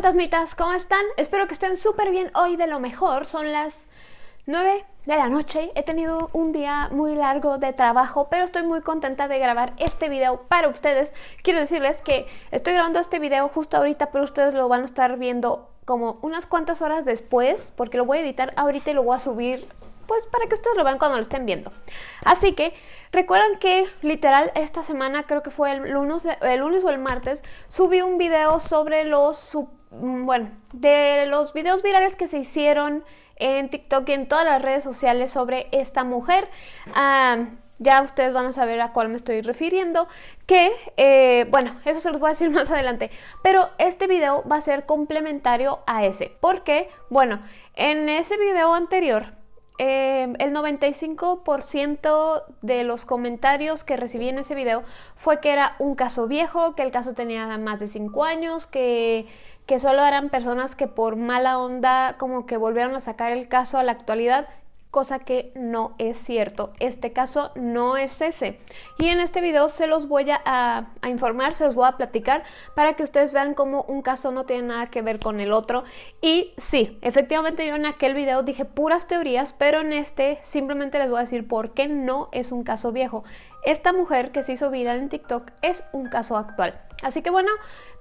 fantasmitas, ¿cómo están? Espero que estén súper bien hoy de lo mejor. Son las 9 de la noche. He tenido un día muy largo de trabajo, pero estoy muy contenta de grabar este video para ustedes. Quiero decirles que estoy grabando este video justo ahorita, pero ustedes lo van a estar viendo como unas cuantas horas después, porque lo voy a editar ahorita y lo voy a subir pues para que ustedes lo vean cuando lo estén viendo. Así que recuerdan que literal esta semana, creo que fue el lunes, el lunes o el martes, subí un video sobre los, bueno, de los videos virales que se hicieron en TikTok y en todas las redes sociales sobre esta mujer. Ah, ya ustedes van a saber a cuál me estoy refiriendo, que, eh, bueno, eso se los voy a decir más adelante, pero este video va a ser complementario a ese, porque, bueno, en ese video anterior Em, el 95% de los comentarios que recibí en ese video fue que era un caso viejo, que el caso tenía más de 5 años, que, que solo eran personas que por mala onda como que volvieron a sacar el caso a la actualidad cosa que no es cierto. Este caso no es ese. Y en este video se los voy a, informar, se los voy a platicar para que ustedes vean cómo un caso no tiene nada que ver con el otro. Y sí, efectivamente yo en aquel video dije puras teorías, pero en este simplemente les voy a decir por qué no es un caso viejo. Esta mujer que se hizo viral en TikTok es un caso actual. Así que bueno,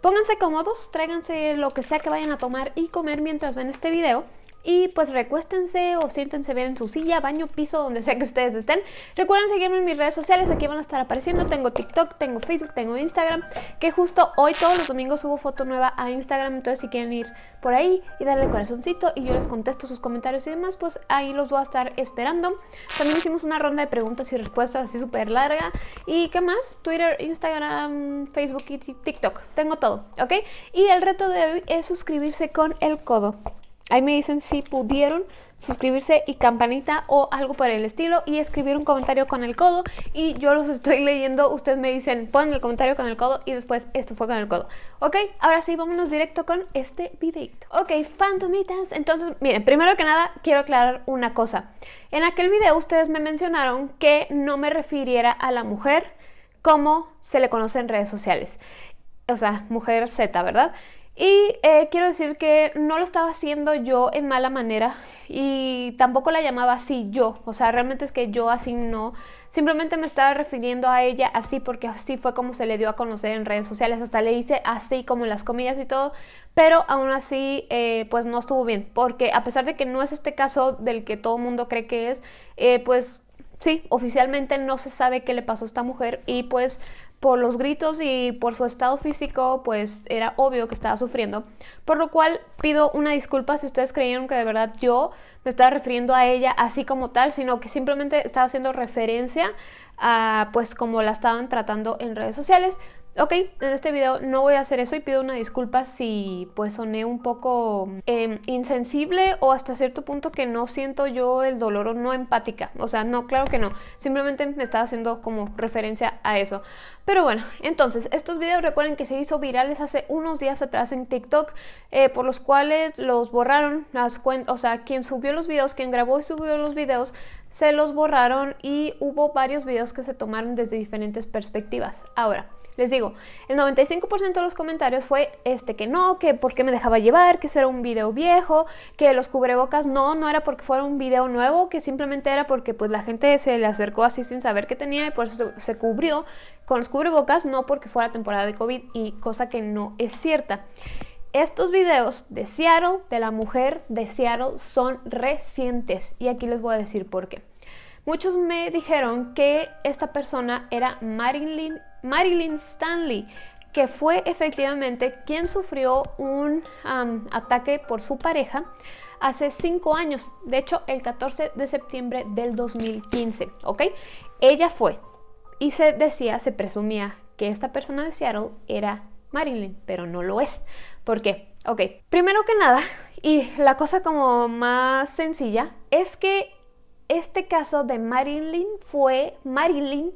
pónganse cómodos, tráiganse lo que sea que vayan a tomar y comer mientras ven este video y pues recuéstense o siéntense bien en su silla, baño, piso, donde sea que ustedes estén. Recuerden seguirme en mis redes sociales, aquí van a estar apareciendo. Tengo TikTok, tengo Facebook, tengo Instagram, que justo hoy todos los domingos subo foto nueva a Instagram, entonces si quieren ir por ahí y darle corazoncito y yo les contesto sus comentarios y demás, pues ahí los voy a estar esperando. También hicimos una ronda de preguntas y respuestas así súper larga. ¿Y qué más? Twitter, Instagram, Facebook y TikTok. Tengo todo, ¿ok? Y el reto de hoy es suscribirse con el codo. Ahí me dicen si pudieron suscribirse y campanita o algo por el estilo y escribir un comentario con el codo. Y yo los estoy leyendo, ustedes me dicen ponen el comentario con el codo y después esto fue con el codo ok, ahora sí, vámonos directo con este videito. Ok, fantasmitas, entonces miren, primero que nada quiero aclarar una cosa. En aquel video ustedes me mencionaron que no me refiriera a la mujer como se le conoce en redes sociales. O sea, mujer Z, ¿verdad? Y eh, quiero decir que no lo estaba haciendo yo en mala manera y tampoco la llamaba así yo, o sea, realmente es que yo así no, simplemente me estaba refiriendo a ella así porque así fue como se le dio a conocer en redes sociales, hasta le hice así como las comillas y todo, pero aún así eh, pues no estuvo bien, porque a pesar de que no es este caso del que todo el mundo cree que es, eh, pues sí, oficialmente no se sabe qué le pasó a esta mujer y pues por los gritos y por su estado físico, pues era obvio que estaba sufriendo. Por lo cual pido una disculpa si ustedes creyeron que de verdad yo me estaba refiriendo a ella así como tal, sino que simplemente estaba haciendo referencia a pues como la estaban tratando en redes sociales. Ok, en este video no voy a hacer eso y pido una disculpa si pues soné un poco em, insensible o hasta cierto punto que no siento yo el dolor o no empática. O sea, no, claro que no. Simplemente me estaba haciendo como referencia a eso. Pero bueno, entonces, estos videos recuerden que se hizo virales hace unos días atrás en TikTok, eh, por los cuales los borraron las o sea, quien subió los videos, quien grabó y subió los videos, se los borraron y hubo varios videos que se tomaron desde diferentes perspectivas. Ahora, les digo, el 95% de los comentarios fue este que no, que por qué me dejaba llevar, que eso era un video viejo, que los cubrebocas no, no era porque fuera un video nuevo, que simplemente era porque pues la gente se le acercó así sin saber qué tenía y por eso se cubrió con los cubrebocas, no porque fuera temporada de COVID y cosa que no es cierta. Estos videos de Seattle, de la mujer de Seattle, son recientes y aquí les voy a decir por qué. Muchos me dijeron que esta persona era Marilyn, Marilyn Stanley, que fue efectivamente quien sufrió un ataque por su pareja hace cinco años, de hecho el 14 de septiembre del 2015, ¿ok? Ella fue y se decía, se presumía que esta persona de Seattle era Marilyn, pero no lo es. ¿Por qué? Ok, primero que nada, y la cosa como más sencilla, es que este caso de Marilyn fue, Marilyn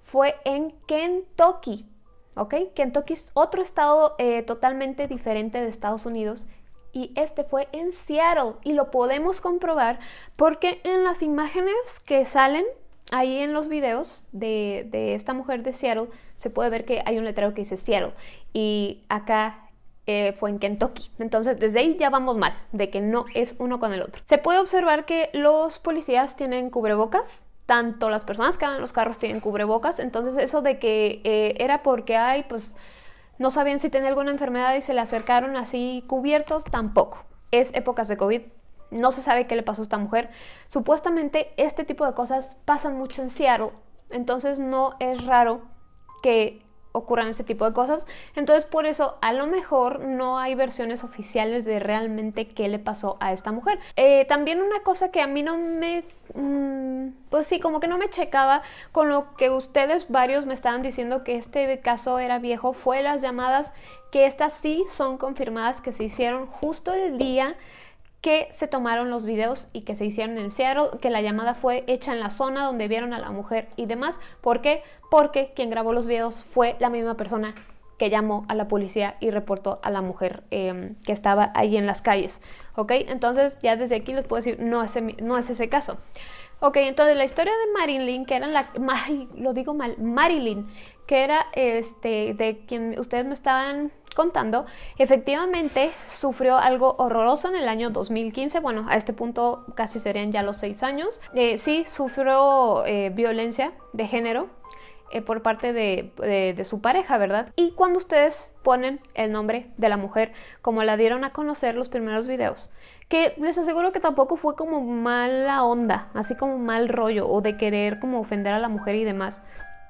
fue en Kentucky, ¿ok? Kentucky es otro estado eh, totalmente diferente de Estados Unidos y este fue en Seattle y lo podemos comprobar porque en las imágenes que salen ahí en los videos de, de esta mujer de Seattle se puede ver que hay un letrero que dice Seattle y acá eh, fue en Kentucky. Entonces, desde ahí ya vamos mal, de que no es uno con el otro. Se puede observar que los policías tienen cubrebocas, tanto las personas que van en los carros tienen cubrebocas, entonces eso de que eh, era porque hay, pues no sabían si tenía alguna enfermedad y se le acercaron así cubiertos, tampoco. Es épocas de COVID, no se sabe qué le pasó a esta mujer. Supuestamente este tipo de cosas pasan mucho en Seattle, entonces no es raro que ocurran ese tipo de cosas. Entonces por eso a lo mejor no hay versiones oficiales de realmente qué le pasó a esta mujer. Eh, también una cosa que a mí no me... Mm, pues sí, como que no me checaba con lo que ustedes varios me estaban diciendo que este caso era viejo fue las llamadas que estas sí son confirmadas que se hicieron justo el día que se tomaron los videos y que se hicieron en Seattle, que la llamada fue hecha en la zona donde vieron a la mujer y demás. ¿Por qué? Porque quien grabó los videos fue la misma persona que llamó a la policía y reportó a la mujer em, que estaba ahí en las calles. ¿Ok? Entonces ya desde aquí les puedo decir, no es, no es ese caso. Ok, entonces la historia de Marilyn, que era la... lo digo mal, Marilyn, que era este, de quien ustedes me estaban contando, efectivamente sufrió algo horroroso en el año 2015, bueno, a este punto casi serían ya los seis años. Eh, sí, sufrió eh, violencia de género eh, por parte de, de, su pareja, ¿verdad? Y cuando ustedes ponen el nombre de la mujer, como la dieron a conocer los primeros videos, que les aseguro que tampoco fue como mala onda, así como mal rollo o de querer como ofender a la mujer y demás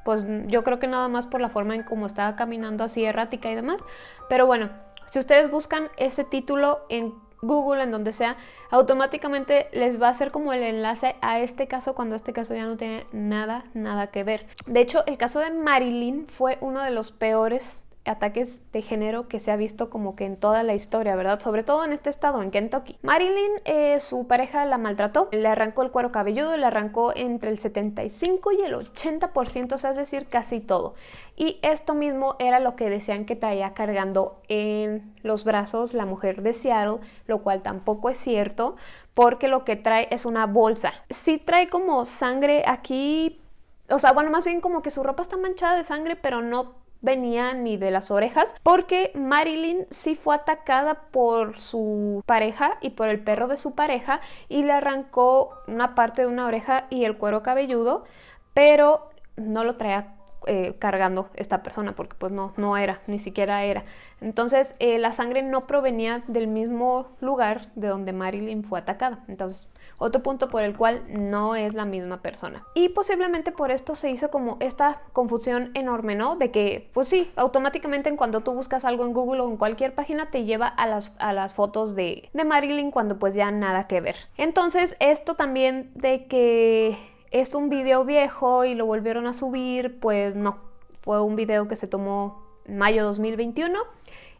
pues yo creo que nada más por la forma en cómo estaba caminando así errática y demás. Pero bueno, si ustedes buscan ese título en Google, en donde sea, automáticamente les va a hacer como el enlace a este caso cuando este caso ya no tiene nada, nada que ver. De hecho, el caso de Marilyn fue uno de los peores ataques de género que se ha visto como que en toda la historia, ¿verdad? Sobre todo en este estado, en Kentucky. Marilyn, eh, su pareja la maltrató, le arrancó el cuero cabelludo, le arrancó entre el 75 y el 80%, o sea, es decir, casi todo. Y esto mismo era lo que decían que traía cargando en los brazos la mujer de Seattle, lo cual tampoco es cierto, porque lo que trae es una bolsa. Sí trae como sangre aquí, o sea, bueno, más bien como que su ropa está manchada de sangre, pero no venía ni de las orejas, porque Marilyn sí fue atacada por su pareja y por el perro de su pareja y le arrancó una parte de una oreja y el cuero cabelludo, pero no lo traía eh, cargando esta persona porque pues no, no era, ni siquiera era. Entonces eh, la sangre no provenía del mismo lugar de donde Marilyn fue atacada. Entonces otro punto por el cual no es la misma persona. Y posiblemente por esto se hizo como esta confusión enorme, ¿no? De que, pues sí, automáticamente en cuando tú buscas algo en Google o en cualquier página te lleva a las, a las fotos de, de Marilyn cuando pues ya nada que ver. Entonces esto también de que es un video viejo y lo volvieron a subir, pues no. Fue un video que se tomó en mayo 2021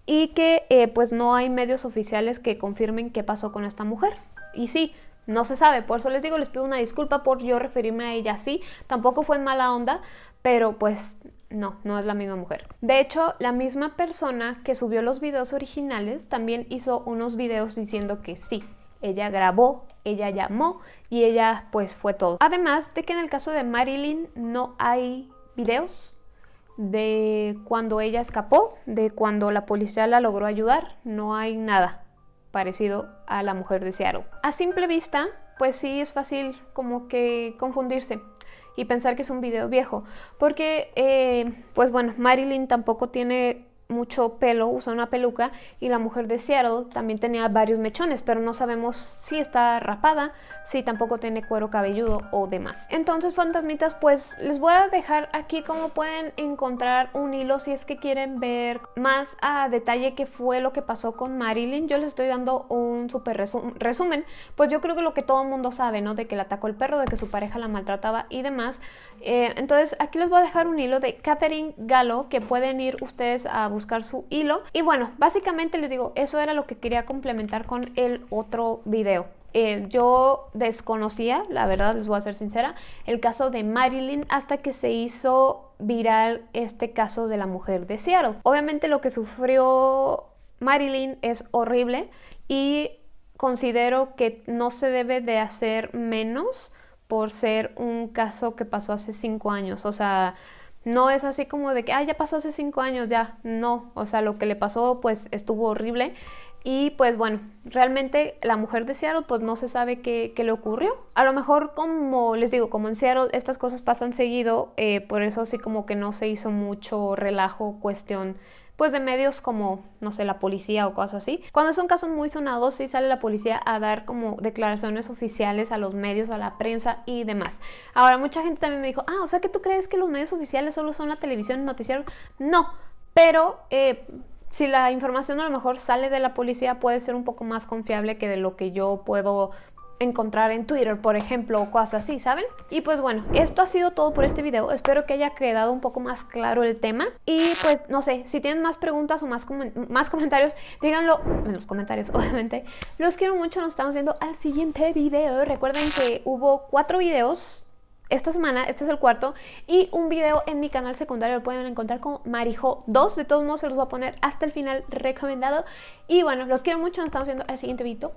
y que eh, pues no hay medios oficiales que confirmen qué pasó con esta mujer. Y sí, no se sabe, por eso les digo, les pido una disculpa por yo referirme a ella así. Tampoco fue mala onda, pero pues no, no es la misma mujer. De hecho, la misma persona que subió los videos originales también hizo unos videos diciendo que sí, ella grabó, ella llamó y ella pues fue todo. Además de que en el caso de Marilyn no hay videos de cuando ella escapó, de cuando la policía la logró ayudar, no hay nada parecido a la mujer de Seattle. A simple vista, pues sí es fácil como que confundirse y pensar que es un video viejo, porque eh, pues bueno, Marilyn tampoco tiene mucho pelo, usa una peluca y la mujer de Seattle también tenía varios mechones, pero no sabemos si está rapada, si tampoco tiene cuero cabelludo o demás. Entonces, fantasmitas, pues les voy a dejar aquí cómo pueden encontrar un hilo si es que quieren ver más a detalle qué fue lo que pasó con Marilyn. Yo les estoy dando un súper resumen, pues yo creo que lo que todo el mundo sabe, ¿no? De que le atacó el perro, de que su pareja la maltrataba y demás. Eh, entonces, aquí les voy a dejar un hilo de Catherine Gallo que pueden ir ustedes a buscar buscar su hilo. Y bueno, básicamente les digo, eso era lo que quería complementar con el otro video. Eh, yo desconocía, la verdad les voy a ser sincera, el caso de Marilyn hasta que se hizo viral este caso de la mujer de Seattle. Obviamente lo que sufrió Marilyn es horrible y considero que no se debe de hacer menos por ser un caso que pasó hace cinco años. O sea, No es así como de que, ah, ya pasó hace cinco años, ya. No, o sea, lo que le pasó pues estuvo horrible. Y pues bueno, realmente la mujer de Seattle pues no se sabe qué, le ocurrió. A lo mejor como les digo, como en Seattle estas cosas pasan seguido, eh, por eso sí como que no se hizo mucho relajo, cuestión pues de medios como, no sé, la policía o cosas así. Cuando es un caso muy sonado, sí sale la policía a dar como declaraciones oficiales a los medios, a la prensa y demás. Ahora, mucha gente también me dijo, ah, o sea que tú crees que los medios oficiales solo son la televisión y noticiero. No, pero eh, si la información a lo mejor sale de la policía puede ser un poco más confiable que de lo que yo puedo encontrar en Twitter, por ejemplo, o cosas así, ¿saben? Y pues bueno, esto ha sido todo por este video. Espero que haya quedado un poco más claro el tema. Y pues no sé, si tienen más preguntas o más, más comentarios, díganlo en los comentarios, obviamente. Los quiero mucho, nos estamos viendo al siguiente video. Recuerden que hubo cuatro videos esta semana, este es el cuarto, y un video en mi canal secundario lo pueden encontrar como Marijo 2. De todos modos, se los voy a poner hasta el final recomendado. Y bueno, los quiero mucho, nos estamos viendo al siguiente video.